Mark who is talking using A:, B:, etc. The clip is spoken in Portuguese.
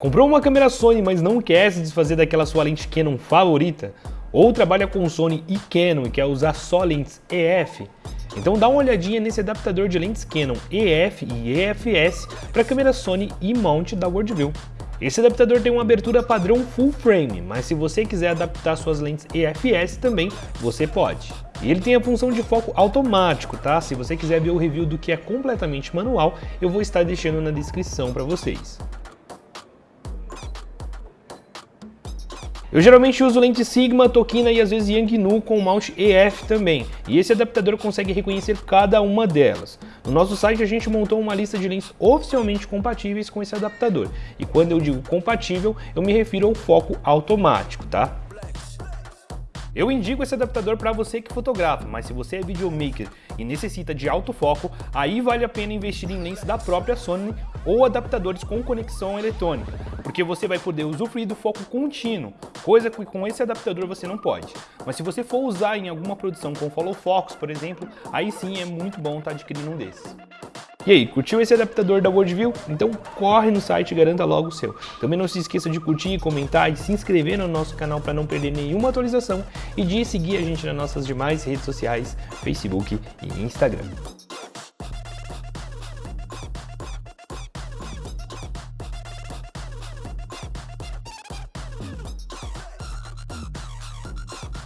A: Comprou uma câmera Sony, mas não quer se desfazer daquela sua lente Canon favorita? Ou trabalha com Sony e Canon e quer usar só lentes EF? Então dá uma olhadinha nesse adaptador de lentes Canon EF e EFS para câmera Sony e mount da Worldview. Esse adaptador tem uma abertura padrão full frame, mas se você quiser adaptar suas lentes EFS também, você pode. E ele tem a função de foco automático, tá? Se você quiser ver o review do que é completamente manual, eu vou estar deixando na descrição para vocês. Eu geralmente uso lente Sigma, Tokina e às vezes Yangnu com mount EF também, e esse adaptador consegue reconhecer cada uma delas. No nosso site a gente montou uma lista de lentes oficialmente compatíveis com esse adaptador, e quando eu digo compatível, eu me refiro ao foco automático, tá? Eu indico esse adaptador para você que fotografa, mas se você é videomaker e necessita de alto foco, aí vale a pena investir em lentes da própria Sony ou adaptadores com conexão eletrônica, porque você vai poder usufruir do foco contínuo, coisa que com esse adaptador você não pode. Mas se você for usar em alguma produção com follow focus, por exemplo, aí sim é muito bom estar tá adquirindo um desses. E aí, curtiu esse adaptador da Worldview? Então corre no site e garanta logo o seu. Também não se esqueça de curtir, comentar e se inscrever no nosso canal para não perder nenhuma atualização e de seguir a gente nas nossas demais redes sociais, Facebook e Instagram.